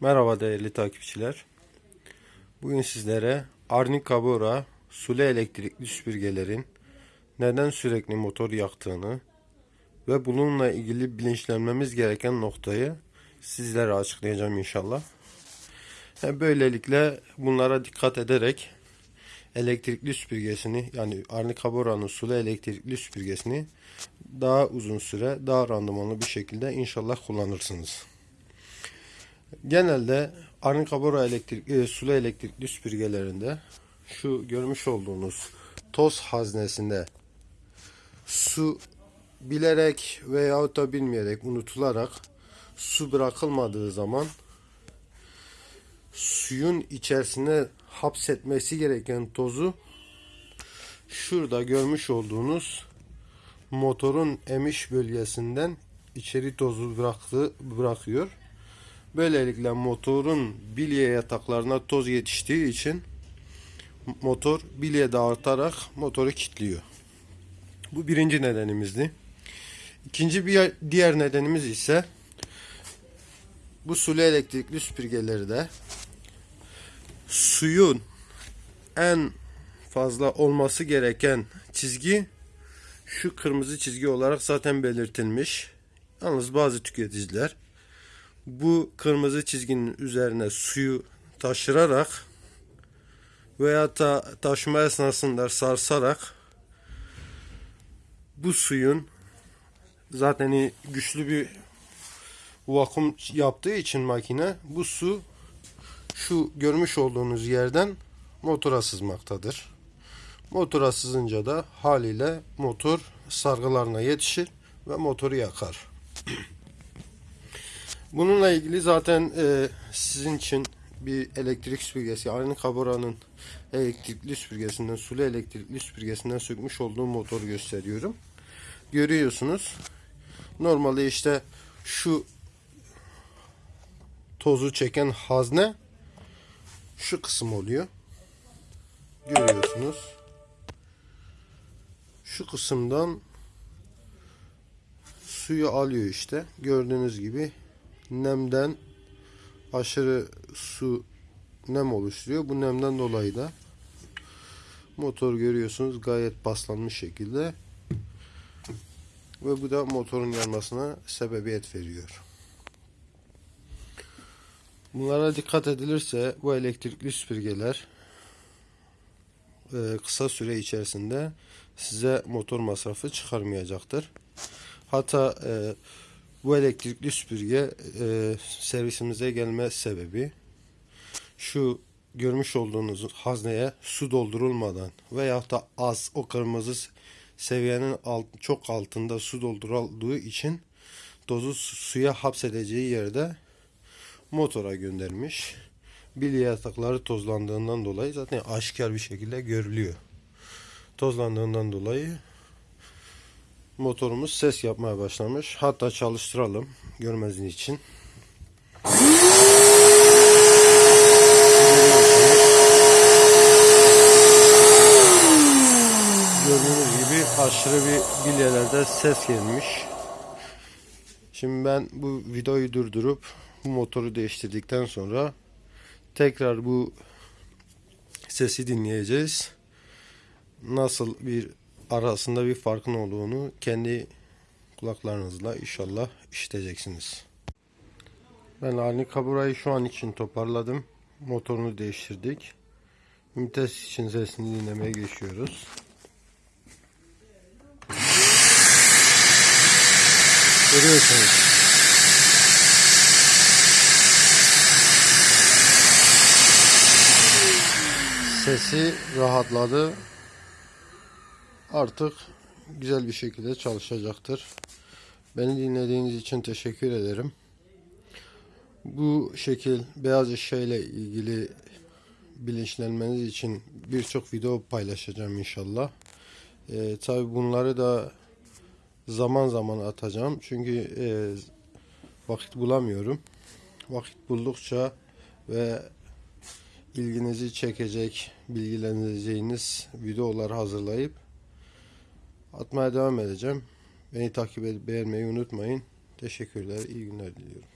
Merhaba değerli takipçiler. Bugün sizlere Arnica Bora sulu elektrikli süpürgelerin neden sürekli motor yaktığını ve bununla ilgili bilinçlenmemiz gereken noktayı sizlere açıklayacağım inşallah. Böylelikle bunlara dikkat ederek elektrikli süpürgesini yani Arnica Bora'nın sulu elektrikli süpürgesini daha uzun süre daha randımanlı bir şekilde inşallah kullanırsınız. Genelde Arnica Bora elektrik, e, sulu elektrikli süpürgelerinde şu görmüş olduğunuz toz haznesinde su bilerek veyahut da bilmeyerek unutularak su bırakılmadığı zaman suyun içerisine hapsetmesi gereken tozu şurada görmüş olduğunuz motorun emiş bölgesinden içeri tozu bıraktı, bırakıyor. Böylelikle motorun bilye yataklarına toz yetiştiği için motor bilye dağıtarak motoru kilitliyor. Bu birinci nedenimizdi. İkinci bir diğer nedenimiz ise bu sulu elektrikli süpürgeleri de suyun en fazla olması gereken çizgi şu kırmızı çizgi olarak zaten belirtilmiş. Yalnız bazı tüketiciler bu kırmızı çizginin üzerine suyu taşırarak veya da taşıma esnasında sarsarak bu suyun zaten güçlü bir vakum yaptığı için makine bu su şu görmüş olduğunuz yerden motora sızmaktadır. Motora sızınca da haliyle motor sargılarına yetişir ve motoru yakar. Bununla ilgili zaten e, sizin için bir elektrik süpürgesi, aynı kaboranın elektrikli süpürgesinden, sulu elektrikli süpürgesinden sökmüş olduğum motoru gösteriyorum. Görüyorsunuz. Normalde işte şu tozu çeken hazne şu kısım oluyor. Görüyorsunuz. Şu kısımdan suyu alıyor işte. Gördüğünüz gibi nemden aşırı su nem oluşturuyor. Bu nemden dolayı da motor görüyorsunuz gayet paslanmış şekilde ve bu da motorun yanmasına sebebiyet veriyor. Bunlara dikkat edilirse bu elektrikli süpürgeler e, kısa süre içerisinde size motor masrafı çıkarmayacaktır. Hatta e, bu elektrikli süpürge e, servisimize gelme sebebi şu görmüş olduğunuz hazneye su doldurulmadan veya da az o kırmızı seviyenin alt, çok altında su doldurulduğu için tozu suya hapsedeceği yerde motora göndermiş. Bilye yatakları tozlandığından dolayı zaten aşikar bir şekilde görülüyor. Tozlandığından dolayı motorumuz ses yapmaya başlamış. Hatta çalıştıralım görmezliğin için. Gördüğünüz gibi aşırı bir bilyelerde ses gelmiş. Şimdi ben bu videoyu durdurup bu motoru değiştirdikten sonra tekrar bu sesi dinleyeceğiz. Nasıl bir arasında bir farkın olduğunu kendi kulaklarınızla inşallah işiteceksiniz. Ben Arni Kabura'yı şu an için toparladım. Motorunu değiştirdik. Ünitesi için sesini dinlemeye geçiyoruz. Görüyorsunuz. Sesi rahatladı. Artık güzel bir şekilde çalışacaktır. Beni dinlediğiniz için teşekkür ederim. Bu şekil beyaz eşya ilgili bilinçlenmeniz için birçok video paylaşacağım inşallah. Ee, Tabi bunları da zaman zaman atacağım. Çünkü e, vakit bulamıyorum. Vakit buldukça ve ilginizi çekecek, bilgileneceğiniz videolar hazırlayıp atmaya devam edeceğim. Beni takip edip beğenmeyi unutmayın. Teşekkürler, iyi günler diliyorum.